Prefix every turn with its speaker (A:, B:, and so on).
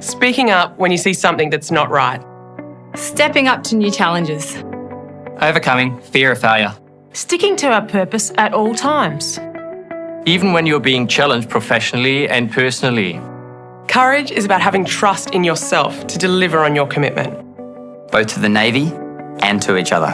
A: Speaking up when you see something that's not right.
B: Stepping up to new challenges.
C: Overcoming fear of failure.
D: Sticking to our purpose at all times.
C: Even when you're being challenged professionally and personally.
A: Courage is about having trust in yourself to deliver on your commitment.
E: Both to the Navy and to each other.